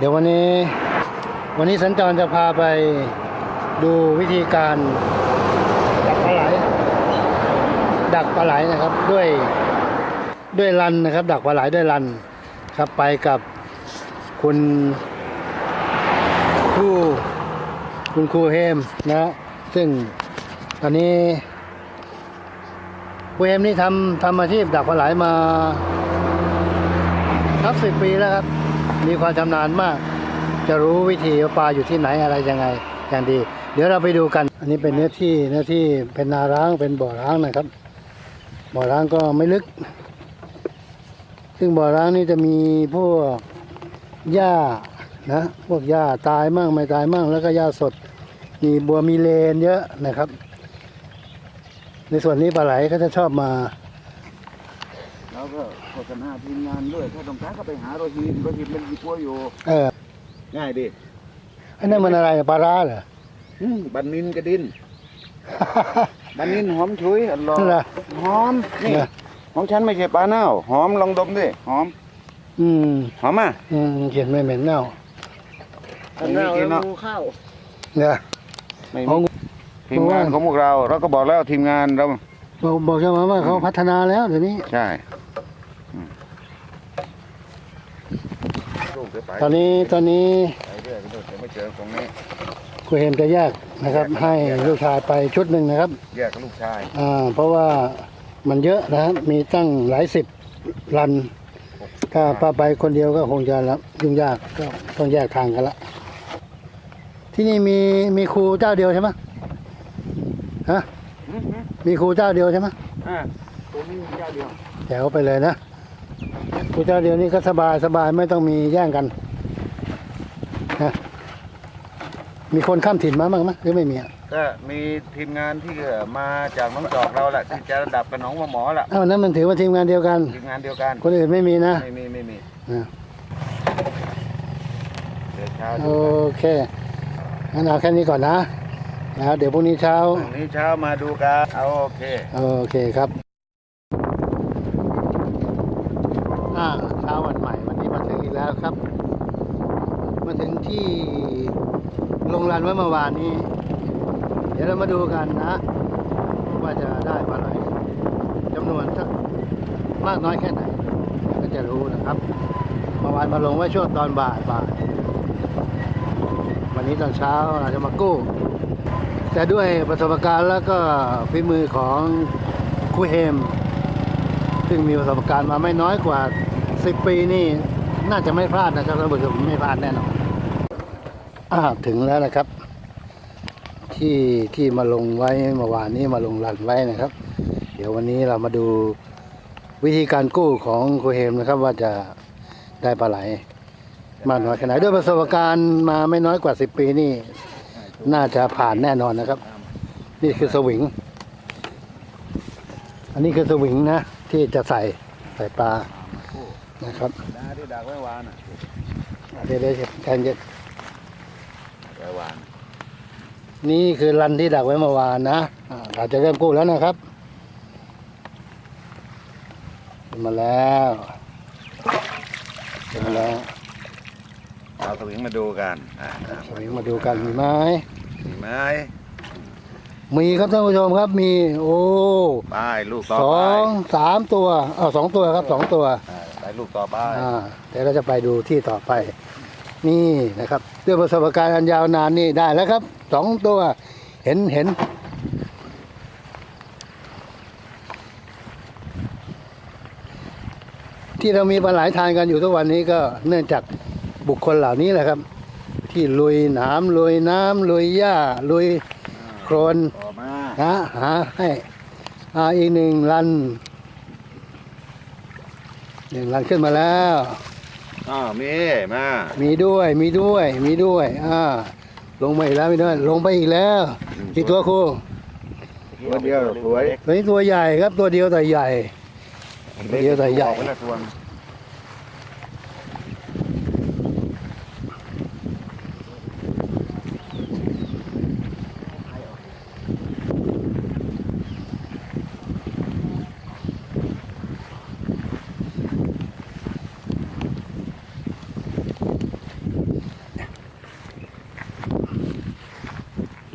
เดี๋ยววันนี้ วันนี้สัญจรจะพาไปดูวิธีการดักปลาไหล ดักปลาไหลนะครับด้วยด้วยลันนะครับ ดักปลาไหลด้วยลันครับไปกับคุณครูคุณครูเฮมนะซึ่งตอนนี้ครูเฮมนี่ทำทำอาชีพดักปลาไหลมานับสิบปีแล้วครับ มีความชำนาญมาก จะรู้วิธีว่าปลาอยู่ที่ไหนอะไรยังไงอย่างดี เดี๋ยวเราไปดูกัน อันนี้เป็นเนื้อที่เนื้อที่เป็นนาร้างเป็นบ่อร้างนะครับ บ่อร้างก็ไม่ลึก ซึ่งบ่อร้างนี่จะมีพวกหญ้านะพวกหญ้าตายมั่งไม่ตายมั่งแล้วก็หญ้าสด มีบัวมีเลนเยอะนะครับ ในส่วนนี้ปลาไหลก็จะชอบมา แล้วก็โฆษณาทีมงานด้วย ถ้าต้องการก็ไปหาโรฮินโรฮินมันมีปัวอยู่ เออง่ายดิอันนั้นมันอะไรปลาร้าเหรออืมบันนินกระดิน บันนินหอมฉุยอร่อยนั่นแหละหอมนี่เหรอของฉันไม่ใช่ปลาเน่าหอมลองดมดิหอมอืมหอมอะอืมเขียนไม่เหม็นเน่าไม่มีกินเนาะเนี่ย ไม่ขอมีงทีมงานของพวกเรา เราก็บอกแล้วทีมงานเรา บอกบอกใช่ไหมว่าเขาพัฒนาแล้วเดี๋ยวนี้ ใช่อืมลูกเดี๋ยวไป ตอนนี้ตอนนี้ไปเรื่อยไปเรื่อยเดี๋ยวไม่เจอตรงนี้ครูเฮมจะแยกนะครับ ให้ลูกชายไปชุดหนึ่งนะครับ แยกกับลูกชายอ่าเพราะว่ามันเยอะนะครับมีตั้งหลายสิบรัน ถ้าป้าไปคนเดียวก็คงจะละยุ่งยากก็ต้องแยกทางกันละ ที่นี่มีมีครูเจ้าเดียวใช่ไหมฮะอืมอืมมีครูเจ้าเดียวใช่ไหมอ่าตัวนี้เจ้าเดียวแถวไปเลยนะ ครูเจ้าเดียวนี่ก็สบายสบายไม่ต้องมีแย่งกันนะมีคนข้ามถิ่นมาบ้างไหมหรือไม่มีอะก็มีทีมงานที่มาจากน้องจอกเราแหละที่จะระดับกับน้องหมอแหละอ้าวนั้นมันถือว่าทีมงานเดียวกัน ทีมงานเดียวกันคนอื่นไม่มีนะไม่มีไม่มีอ่าเดี๋ยวเช้าโอเคงั้นเอาแค่นี้ก่อนนะแล้วเดี๋ยวพรุ่งนี้เช้า พรุ่งนี้เช้ามาดูกันเอาโอเค โอเคครับอ่าเช้าวันใหม่วันนี้มาถึงอีกแล้วครับ มาถึงที่ ลงรันไว้เมื่อวานนี้ เดี๋ยวเรามาดูกันนะ ว่าจะได้ปลาไหลจำนวนสักมากน้อยแค่ไหน ก็จะรู้นะครับเมื่อวานมาลงไว้ช่วงตอนบ่ายบ่ายวันนี้ตอนเช้าเราจะมากู้ แต่ด้วยประสบการณ์แล้วก็ฝีมือของครูเฮม ซึ่งมีประสบการณ์มาไม่น้อยกว่า 10 ปีนี่น่าจะไม่พลาดนะครับท่านผู้ชมไม่พลาดแน่นอน อ่าถึงแล้วนะครับ ที่ที่มาลงไว้เมื่อวานนี้มาลงรันไว้นะครับ เดี๋ยววันนี้เรามาดูวิธีการกู้ของครูเฮมนะครับ ว่าจะได้ปลาไหลมากน้อยแค่ไหนด้วยประสบการณ์มาไม่น้อยกว่า10ปีนี่ น่าจะผ่านแน่นอนนะครับ นี่คือสวิง อันนี้คือสวิงนะ ที่จะใส่ใส่ปลานะครับดาที่ดักไว้วานอะเดี๋ยวเดี๋ยวแทนจะ ไว้วานนี่คือรันที่ดักไว้เมื่อวานนะอ่าเราจะเริ่มกู้แล้วนะครับขึ้นมาแล้วขึ้นมาแล้วเอาสวิงมาดูกันอ่าสวิงมาดูกันมีไหมมีไหมมีครับท่านผู้ชมครับมี โอ้ไปลูกต่อสไปองสามตัวเออสองตัวครับสองตัว อ่าไปลูกต่อไปอ่าเดี๋ยวเราจะไปดูที่ต่อไป นี่นะครับ ด้วยประสบการณ์อันยาวนานนี่ได้แล้วครับสองตัวเห็นเห็นที่เรามีปลาไหลทานกันอยู่ทุกวันนี้ก็เนื่องจากบุคคลเหล่านี้แหละครับ ที่ลุยหนามลุยน้ำลุยหญ้าลุยโครนต่อมานะหาให้อ่าอีกหนึ่งรันหนึ่งรันขึ้นมาแล้ว อ้าวมีมามีด้วย มีด้วย มีด้วย อ่า ลงมาอีกแล้วมีด้วย ลงไปอีกแล้วกี่ตัวครูตัวเดียวสวยตัวนี้ตัวใหญ่ครับ ตัวเดียวแต่ใหญ่ตัวเดียวแต่ใหญ่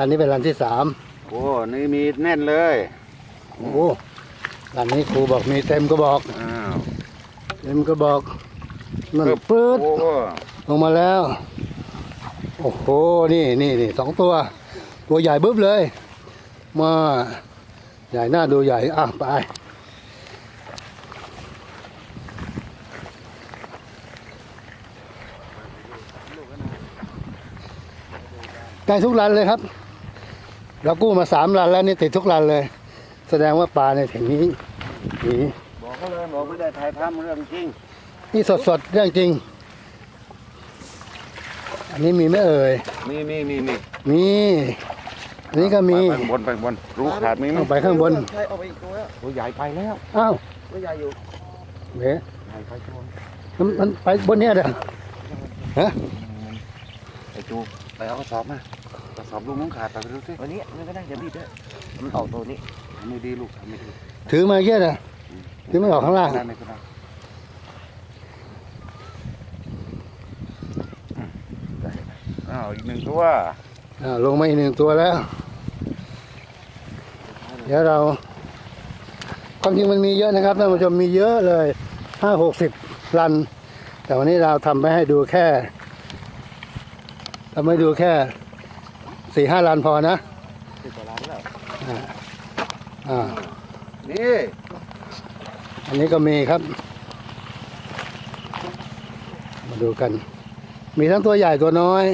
ออกไปละตัวรันนี้เป็นรันที่สามโอ้นี่มีแน่นเลยโอ้โหรันนี้ครูบอกมีเต็มก็บอกอ้าวเต็มก็บอกนั่นปื๊ดโอ้ลงมาแล้ว โอ้โหนี่นี่นี่สองตัว ตัวใหญ่บึ้บเลย มาใหญ่หน้าดูใหญ่อะไปได้ทุกรันเลยครับ เรากู้มาสามรันแล้วนี่ติดทุกรันเลย แสดงว่าปลาในแถงนี้นี่บอกเขาเลยบอกไม่ได้ถ่ายทำเรื่องจริง นี่สดสดๆเรื่องจริง อันนี้มีไหมเอ่ยมีมีมีมีมีอันนี้ก็มีไปบนไปบนรู้ขาดมีไหมเอาไปข้างบนใช่เอาไปอีกตัวแล้วตัวใหญ่ไปแล้วอ้าวตัวใหญ่อยู่เว้ยใหญ่ไปตัวมันมันไปบนเนี้ยเด้อฮะไอ้จูไปเอากระสอบมากระ สอบลูกน้องขาดไปดูสิวันนี้มันก็ได้เดี๋ยวบีบด้วยมันออกตัวนี้ทำไม่ดีลูกทำไม่ดีถือมาเยอะเด้อถือมันออกข้างล่างได้ไหมครับอ้าวอีกหนึ่งตัวอ่าลงมาอีกหนึ่งตัวแล้ว เดี๋ยวเราความจริงมันมีเยอะนะครับท่านผู้ชมมีเยอะเลยห้าหกสิบรัน แต่วันนี้เราทำไปให้ดูแค่ทำให้ดูแค่ สี่ห้ารันพอนะสิบกว่าล้านแล้วอ่านี่อันนี้ก็มีครับ มาดูกัน มีทั้งตัวใหญ่ตัวน้อย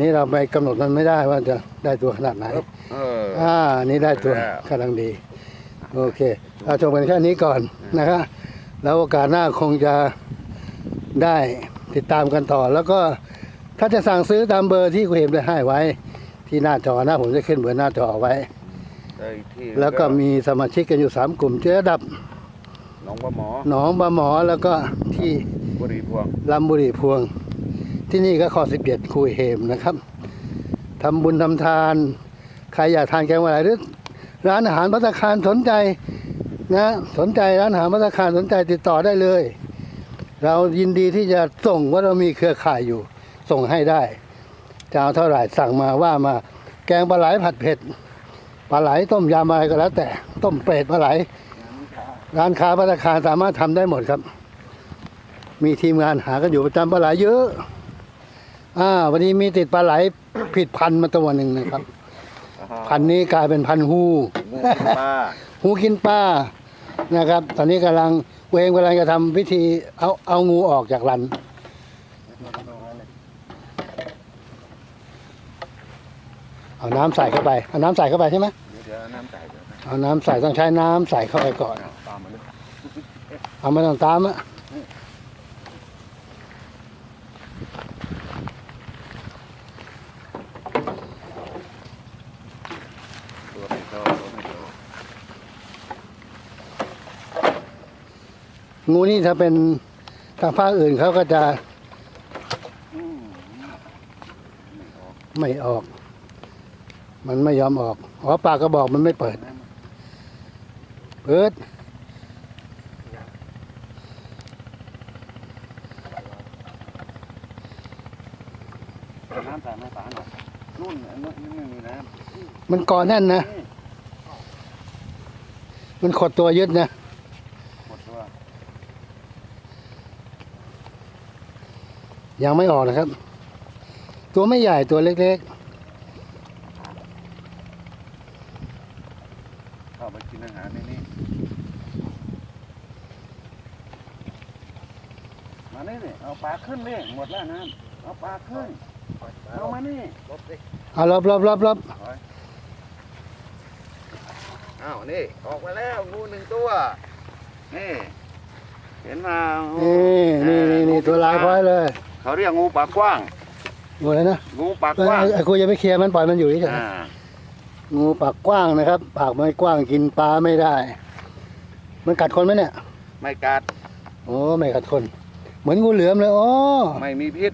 นี่เราไปกำหนดมันไม่ได้ว่าจะได้ตัวขนาดไหนเอออ่านี่ได้ตัวแล้วกำลังดี โอเคเราชมกันแค่นี้ก่อนนะครับแล้วโอกาสหน้าคงจะได้ติดตามกันต่อแล้วก็ ถ้าจะสั่งซื้อตามเบอร์ที่คุณเห็นได้ให้ไว้ ที่หน้าจอนะผมจะขึ้นเบอร์หน้าจอเอาไว้ ได้อีกที่แล้วก็มีสมาชิกกันอยู่สามกลุ่มเจ๊ดับหนองปลาหมอหนองบาหมอแล้วก็ที่บุรีพวงลำบุรีพวง ที่นี่ก็ข้อสิบเอ็ดคุยเฮมนะครับทำบุญทำทาน ใครอยากทานแกงปลาไหลหรือร้านอาหารพัตตาคารสนใจนะสนใจร้านอาหารพัตตาคารสนใจติดต่อได้เลย เรายินดีที่จะส่งว่าเรามีเครือข่ายอยู่ ส่งให้ได้ จะเอาเท่าไหร่สั่งมาว่ามาแกงปลาไหลผัดเผ็ดปลาไหลต้มยำอะไรก็แล้ว แต่ต้มเป็ดปลาไหล ร้านค้าพัตตาคารสามารถทำได้หมดครับ มีทีมงานหากันอยู่ประจำปลาไหลเยอะอ่าวันนี้มีติดปลาไหลผิดพันธุ์มาตัวหนึ่งนะครับ พันธุ์นี้กลายเป็นพันธุ์ฮูงูกินปลาฮูกินป้านะครับ ตอนนี้กำลังเวงกำลังจะทำพิธีเอาเอางูออกจากรัน เอาน้ำใส่เข้าไป เอาน้ำใส่เข้าไปใช่ไหมเดี๋ยวน้ำใส่เดี๋ยวนะเอาน้ำใส่ต้องใช้น้ำใส่เข้าไปก่อน ตามมาเลยเอาไม่ต้องตามอะตัวไม่โตตัวไม่โตงูนี่ถ้าเป็นทางภาคอื่นเขาก็จะอืมไม่ออกมั มันไม่ยอมออกอ๋อปากกระบอกมันไม่เปิด เปิด น้ำใส่ไม่ฝาหน่อยนู่นอันนู้นไม่มีน้มันกาะแน่นนะมันขดตัวยึดนะ หมดตัวยังไม่ออกนะครับ ตัวไม่ใหญ่ตัวเล็กเข้าไปกินอาหารในนี้มานี่นี่เอาปลาขึ้นนี่หมดแล้วน้ำเอาปลาขึ้น เอามานี่ๆเอารอบรอบรอบรอบอ้าวนี่ออกมาแล้วงูหนึ่งตัว นี่ เห็นมานี่นี่นี่นี่ตัวลายพร้อยเลย เขาเรียกงูปากกว้างงูอะไรนะงูปากเอ้กว้างยไอ้กูจะไปเคลียร์มันปล่อยมันอยู่เฉยอ่าๆ งูปากกว้างนะครับ ปากไม่กว้างกินปลาไม่ได้ มันกัดคนไหมเนี่ย ไม่กัด โอ้ไม่กัดคน เหมือนงูเหลือมเลยอ๋อไม่มีพิษ